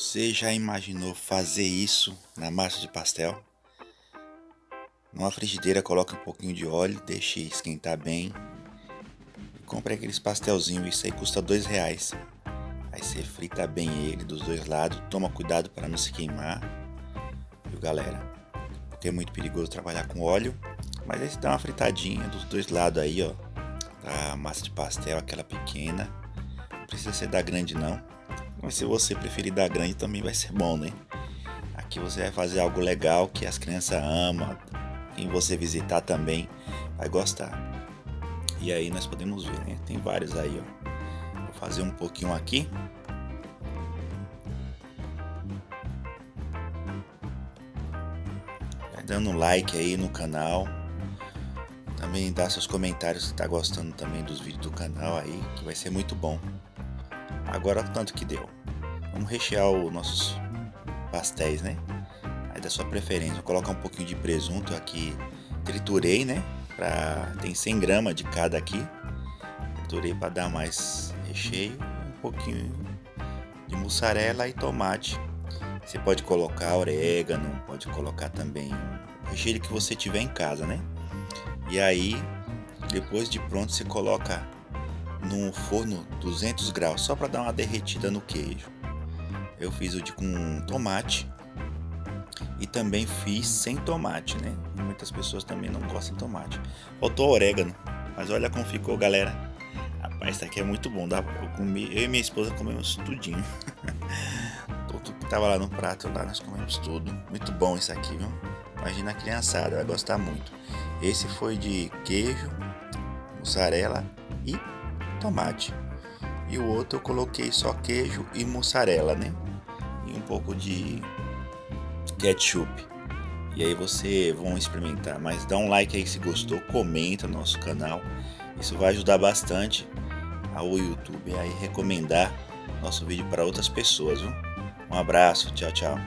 Você já imaginou fazer isso na massa de pastel? Numa frigideira coloque um pouquinho de óleo, deixe esquentar bem. Compre aqueles pastelzinhos, isso aí custa dois reais. Aí você frita bem ele dos dois lados, toma cuidado para não se queimar. Viu galera? Porque é muito perigoso trabalhar com óleo. Mas aí você dá uma fritadinha dos dois lados aí, ó. Da massa de pastel, aquela pequena. Não precisa ser da grande não mas se você preferir dar grande também vai ser bom, né? Aqui você vai fazer algo legal que as crianças amam. Quem você visitar também vai gostar. E aí nós podemos ver, né? Tem vários aí, ó. Vou fazer um pouquinho aqui. Vai dando um like aí no canal. Também dá seus comentários se tá gostando também dos vídeos do canal aí, que vai ser muito bom. Agora tanto que deu. Vamos rechear os nossos pastéis, né? Aí da sua preferência. Vou colocar um pouquinho de presunto aqui. Triturei, né? Pra... Tem 100 gramas de cada aqui. Triturei para dar mais recheio. Um pouquinho de mussarela e tomate. Você pode colocar orégano, pode colocar também o recheio que você tiver em casa, né? E aí, depois de pronto, você coloca no forno 200 graus, só para dar uma derretida no queijo. Eu fiz o de com tomate e também fiz sem tomate, né? Muitas pessoas também não gostam de tomate. Faltou orégano, mas olha como ficou, galera. Rapaz, isso aqui é muito bom. Eu, comi, eu e minha esposa comemos tudinho. tudo que tava lá no prato, lá nós comemos tudo. Muito bom isso aqui, viu? Imagina a criançada, vai gostar muito. Esse foi de queijo, mussarela e tomate. E o outro eu coloquei só queijo e mussarela, né? E um pouco de ketchup. E aí você vão experimentar, mas dá um like aí se gostou, comenta no nosso canal. Isso vai ajudar bastante ao YouTube a recomendar nosso vídeo para outras pessoas, viu? Um abraço, tchau, tchau.